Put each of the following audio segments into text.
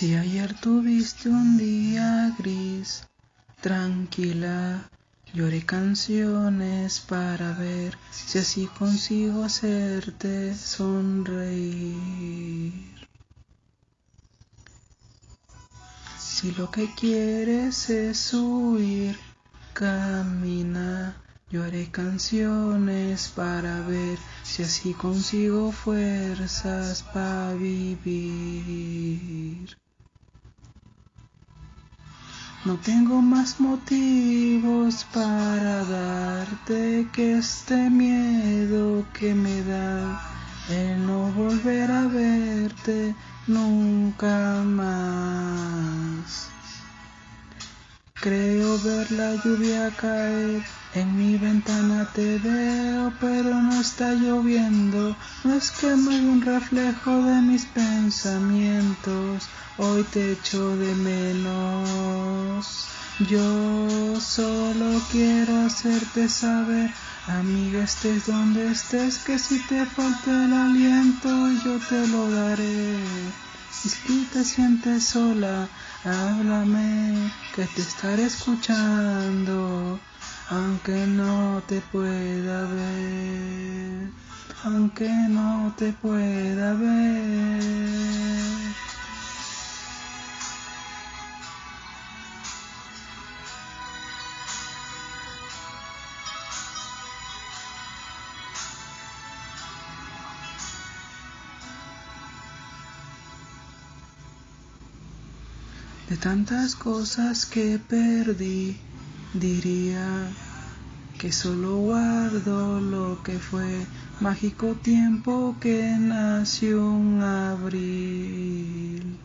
Si ayer tuviste un día gris, tranquila, lloré canciones para ver si así consigo hacerte sonreír. Si lo que quieres es huir, camina. Yo haré canciones para ver si así consigo fuerzas para vivir. No tengo más motivos para darte que este miedo que me da el no volver a verte nunca más. Creo ver la lluvia caer, en mi ventana te veo, pero no está lloviendo, no es que no hay un reflejo de mis pensamientos, hoy te echo de menos. Yo solo quiero hacerte saber, amiga, estés donde estés, que si te falta el aliento, yo te lo daré. Si te sientes sola, háblame, que te estaré escuchando, aunque no te pueda ver, aunque no te pueda ver. De tantas cosas que perdí, diría que solo guardo lo que fue mágico tiempo que nació un abril.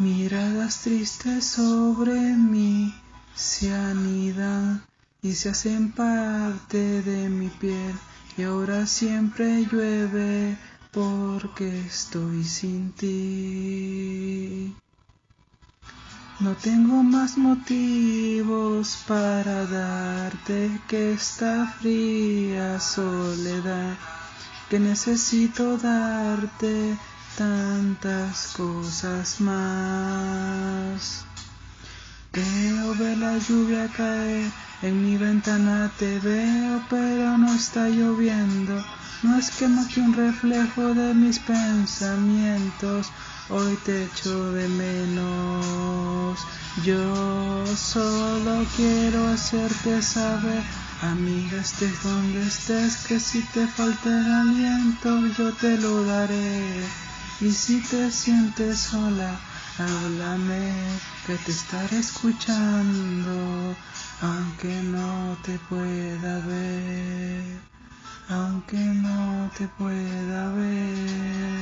Miradas tristes sobre mí se anidan y se hacen parte de mi piel y ahora siempre llueve porque estoy sin ti. No tengo más motivos para darte que esta fría soledad, que necesito darte tantas cosas más. Veo ver la lluvia caer, en mi ventana te veo, pero no está lloviendo no es que más que un reflejo de mis pensamientos, hoy te echo de menos. Yo solo quiero hacerte saber, amiga, estés donde estés, que si te falta el aliento, yo te lo daré. Y si te sientes sola, háblame, que te estaré escuchando, aunque no te pueda ver aunque no te pueda ver.